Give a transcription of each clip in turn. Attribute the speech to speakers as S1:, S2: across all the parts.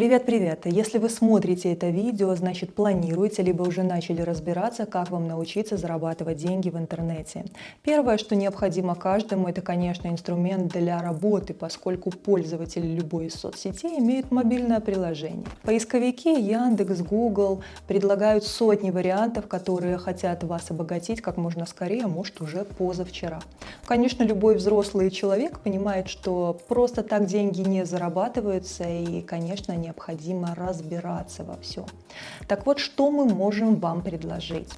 S1: Привет-привет! Если вы смотрите это видео, значит планируете, либо уже начали разбираться, как вам научиться зарабатывать деньги в интернете. Первое, что необходимо каждому, это, конечно, инструмент для работы, поскольку пользователи любой из соцсетей имеют мобильное приложение. Поисковики Яндекс, Google предлагают сотни вариантов, которые хотят вас обогатить как можно скорее, а может уже позавчера. Конечно, любой взрослый человек понимает, что просто так деньги не зарабатываются и, конечно, не необходимо разбираться во всем. Так вот, что мы можем вам предложить?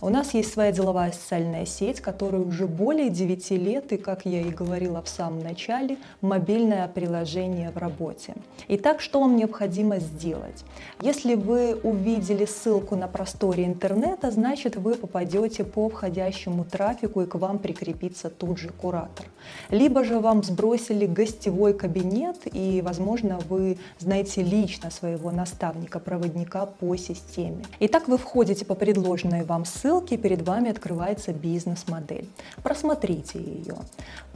S1: У нас есть своя деловая социальная сеть, которая уже более 9 лет, и, как я и говорила в самом начале, мобильное приложение в работе. Итак, что вам необходимо сделать? Если вы увидели ссылку на просторе интернета, значит вы попадете по входящему трафику и к вам прикрепится тут же куратор. Либо же вам сбросили гостевой кабинет и, возможно, вы знаете лично своего наставника-проводника по системе. Итак, вы входите по предложенной вам ссылке, перед вами открывается бизнес-модель. Просмотрите ее.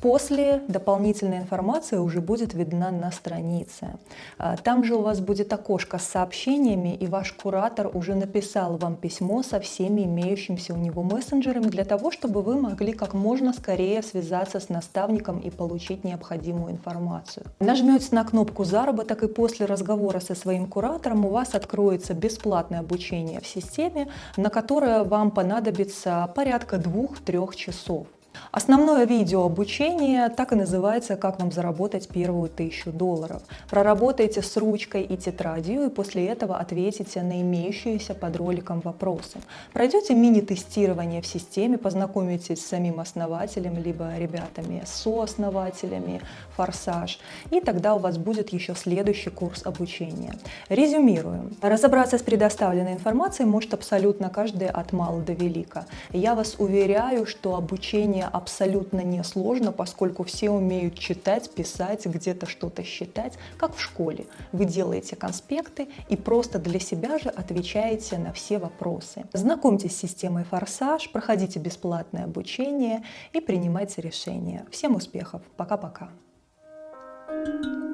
S1: После дополнительная информация уже будет видна на странице. А, там же у вас будет окошко с сообщениями, и ваш куратор уже написал вам письмо со всеми имеющимися у него мессенджерами для того, чтобы вы могли как можно скорее связаться с наставником и получить необходимую информацию. Нажмете на кнопку «Заработок» и после разговора со своим куратором у вас откроется бесплатное обучение в системе, на которое вам понадобится порядка двух-трех часов. Основное видео обучения так и называется «Как вам заработать первую тысячу долларов». Проработайте с ручкой и тетрадью и после этого ответите на имеющиеся под роликом вопросы. Пройдете мини-тестирование в системе, познакомитесь с самим основателем, либо ребятами сооснователями, форсаж, и тогда у вас будет еще следующий курс обучения. Резюмируем. Разобраться с предоставленной информацией может абсолютно каждый от мала до велика. Я вас уверяю, что обучение обучение абсолютно несложно, поскольку все умеют читать, писать, где-то что-то считать, как в школе. Вы делаете конспекты и просто для себя же отвечаете на все вопросы. Знакомьтесь с системой «Форсаж», проходите бесплатное обучение и принимайте решения. Всем успехов! Пока-пока! Thank you.